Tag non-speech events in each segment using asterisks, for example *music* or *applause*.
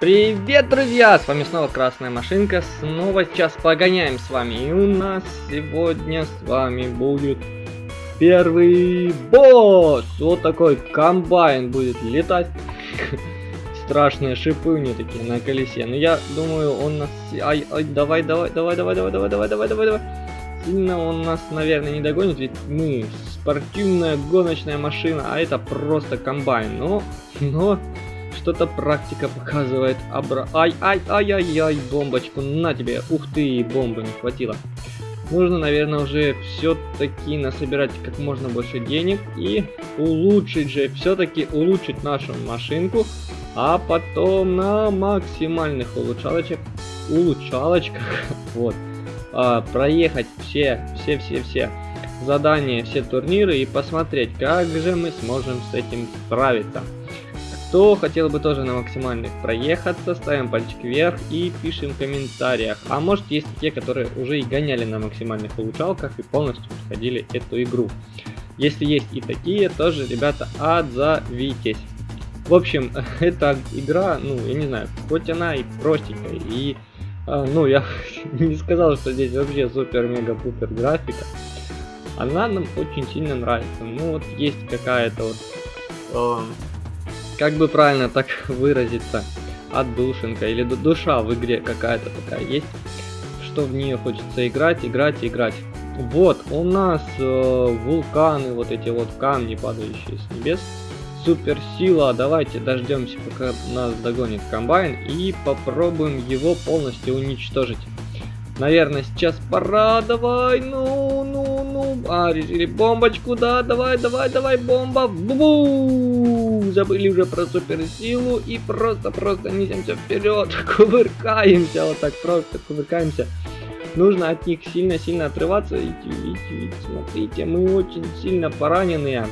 Привет, друзья! С вами снова Красная Машинка. Снова сейчас погоняем с вами. И у нас сегодня с вами будет первый босс. Вот такой комбайн будет летать. *laughs* Страшные шипы у него такие на колесе. Но я думаю, он нас... Ай, ай, давай, давай, давай, давай, давай, давай, давай, давай, давай, давай. Сильно он нас, наверное, не догонит, ведь мы спортивная гоночная машина, а это просто комбайн. Но, но что-то практика показывает. Абра... Ай, ай, ай, ай, ай, бомбочку, на тебе. Ух ты, бомбы не хватило. Нужно, наверное, уже все-таки насобирать как можно больше денег и улучшить же, все-таки улучшить нашу машинку, а потом на максимальных улучшалочек, улучшалочках, *laughs* вот, а, проехать все, все, все, все задания, все турниры и посмотреть, как же мы сможем с этим справиться. Кто хотел бы тоже на максимальных проехаться, ставим пальчик вверх и пишем в комментариях. А может есть те, которые уже и гоняли на максимальных улучшалках и полностью проходили эту игру. Если есть и такие, тоже, ребята, отзовитесь. В общем, *laughs* эта игра, ну, я не знаю, хоть она и простенькая, и, э, ну, я *laughs* не сказал, что здесь вообще супер-мега-пупер графика. Она нам очень сильно нравится. Ну, вот есть какая-то вот... Э, как бы правильно так выразиться, отдушинка или душа в игре какая-то такая есть, что в нее хочется играть, играть, играть. Вот, у нас э, вулканы, вот эти вот камни, падающие с небес. Суперсила, давайте дождемся, пока нас догонит комбайн и попробуем его полностью уничтожить. Наверное, сейчас пора, давай, ну, ну, а, решили бомбочку, да, давай, давай, давай, бомба, бу, забыли уже про суперсилу и просто-просто несемся вперед, *laughs* кувыркаемся, вот так просто кувыркаемся. Нужно от них сильно-сильно отрываться. Видите, видите, видите, смотрите, мы очень сильно пораненные.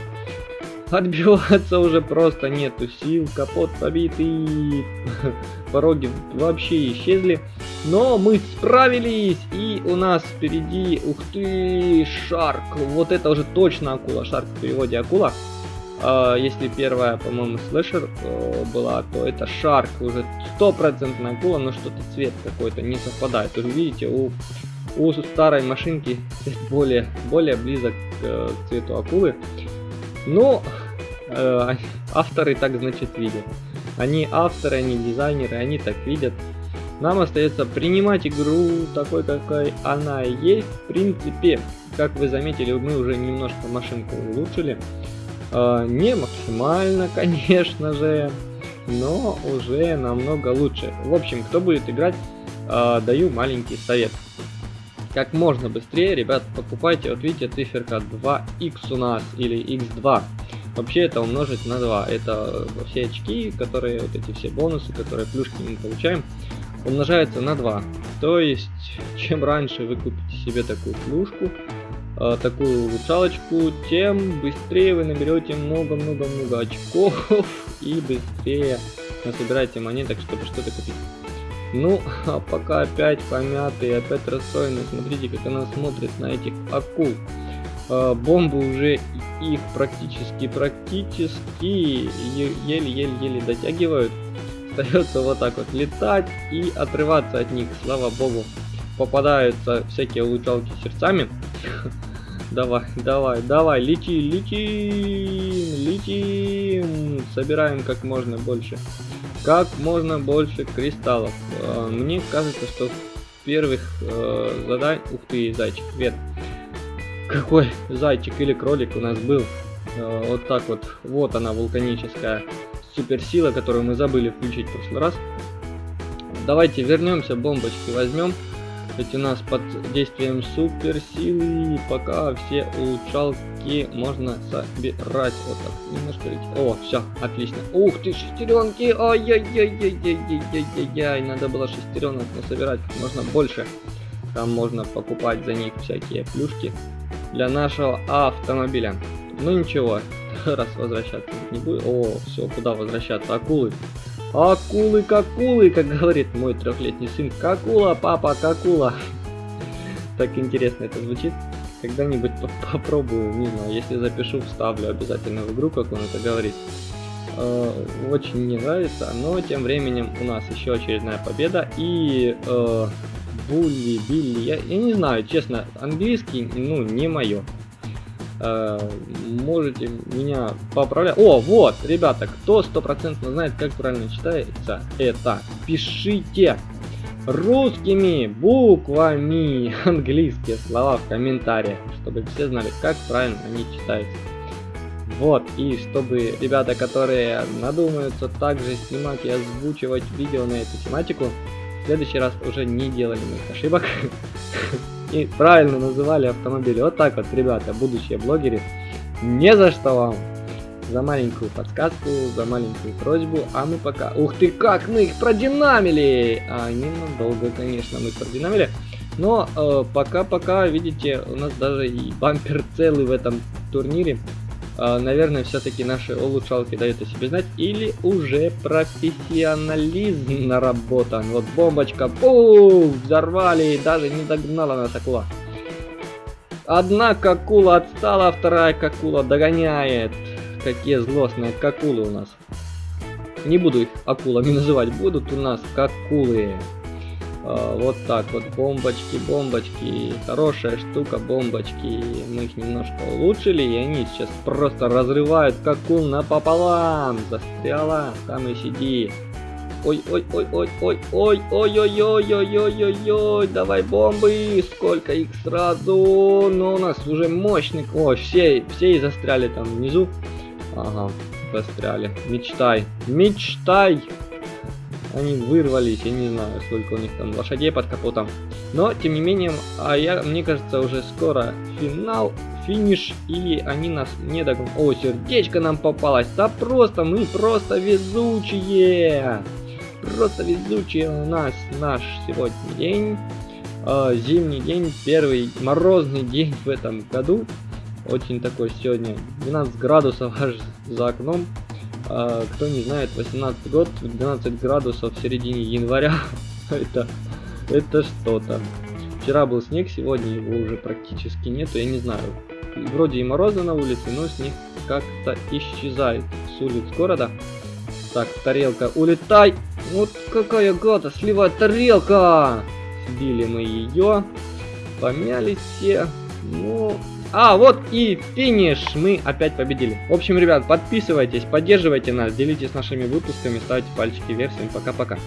Отбиваться уже просто нету сил, капот побитый, *laughs* пороги вообще исчезли. Но мы справились, и у нас впереди, ух ты, Шарк. Вот это уже точно акула, Шарк в переводе акула. Uh, если первая, по-моему, слэшер uh, была, то это Шарк, уже стопроцентная акула, но что-то цвет какой-то не совпадает. Вы видите, у, у старой машинки *laughs* более, более близок к, к цвету акулы. Но э, *laughs* авторы так, значит, видят. Они авторы, они дизайнеры, они так видят. Нам остается принимать игру такой, какой она есть. В принципе, как вы заметили, мы уже немножко машинку улучшили. Э, не максимально, *laughs* конечно же, но уже намного лучше. В общем, кто будет играть, э, даю маленький совет. Как можно быстрее, ребят, покупайте, вот видите, циферка 2x у нас, или x2. Вообще это умножить на 2. Это все очки, которые, вот эти все бонусы, которые плюшки мы получаем, умножаются на 2. То есть, чем раньше вы купите себе такую плюшку, э, такую улучшалочку, тем быстрее вы наберете много-много-много очков *laughs* и быстрее насобираете монеток, чтобы что-то купить. Ну, а пока опять помятый, опять расстроенный, смотрите, как она смотрит на этих акул. Э, бомбы уже их практически-практически еле-еле-еле дотягивают. Остается вот так вот летать и отрываться от них, слава богу. Попадаются всякие улучшалки сердцами. *laughs* Давай, давай, давай, лети, летим, летим. Собираем как можно больше. Как можно больше кристаллов. А, мне кажется, что в первых э. Ух ты, зайчик, привет. Какой зайчик или кролик у нас был. Э, вот так вот. Вот она, вулканическая суперсила, которую мы забыли включить в прошлый раз. Давайте вернемся, бомбочки возьмем. Ведь у нас под действием суперсилы пока все улучшалки можно собирать. Вот так, немножко О, все, отлично. Ух ты, шестеренки! Ай-яй-яй-яй-яй-яй-яй-яй. Надо было шестеренок собирать как можно больше. Там можно покупать за них всякие плюшки для нашего автомобиля. Ну ничего, *laughs* раз возвращаться не будет. О, все, куда возвращаться? Акулы. Акулы, какулы, как говорит мой трехлетний сын. Какула, папа, какула. *laughs* Так интересно это звучит. Когда-нибудь попробую, не знаю, если запишу, вставлю обязательно в игру, как он это говорит. э, очень не нравится, но тем временем у нас еще очередная победа и э, Булли, Билли, я, я не знаю, честно, английский, ну, не мое. Э, можете меня поправлять. О, вот, ребята, кто стопроцентно знает, как правильно читается это, пишите русскими буквами английские слова в комментариях, чтобы все знали, как правильно они читаются. Вот, и чтобы ребята, которые надумаются также снимать и озвучивать видео на эту тематику, в следующий раз уже не делали моих ошибок. *laughs* И правильно называли автомобили. Вот так вот, ребята, будущие блогеры. Не за что вам. За маленькую подсказку, за маленькую просьбу. А мы пока... Ух ты, как мы их продинамили! А, ненадолго, конечно, мы продинамили. Но э, пока-пока, э, видите, у нас даже и бампер целый в этом турнире. А, наверное, все-таки наши улучшалки дают о себе знать. Или уже профессионализм наработан. Вот бомбочка, пух, взорвали, даже не догнала нас акула. Одна какула отстала, вторая какула догоняет. Какие злостные какулы у нас. Не буду их акулами называть, будут у нас какулы. А, вот так вот, бомбочки, бомбочки, хорошая штука, бомбочки. Мы их немножко улучшили, и они сейчас просто разрывают какул напополам. Застряла, там и сиди. Ой, ой, ой, ой, ой, ой, ой, ой, ой, ой, ой, ой, ой, давай бомбы, сколько их сразу, но у нас уже мощный, о, все, все и застряли там внизу, ага, застряли, мечтай, мечтай, они вырвались, я не знаю, сколько у них там лошадей под капотом. Но, тем не менее, а я, мне кажется, уже скоро финал, финиш, и они нас не догонят. О, сердечко нам попалось. Да просто, мы просто везучие. Просто везучие у нас наш сегодня день. Э, зимний день, первый морозный день в этом году. Очень такой сегодня 12 градусов аж за окном. А, кто не знает, 18 год, 12 градусов в середине января. *laughs* это, это что-то. Вчера был снег, сегодня его уже практически нету, я не знаю. Вроде и морозно на улице, но снег как-то исчезает с улиц города. Так, тарелка, улетай! Вот какая гада, сливает тарелка! Сбили мы ее, помялись все. Ну, а, вот и финиш! Мы опять победили. В общем, ребят, подписывайтесь, поддерживайте нас, делитесь нашими выпусками, ставьте пальчики вверх. Всем пока-пока.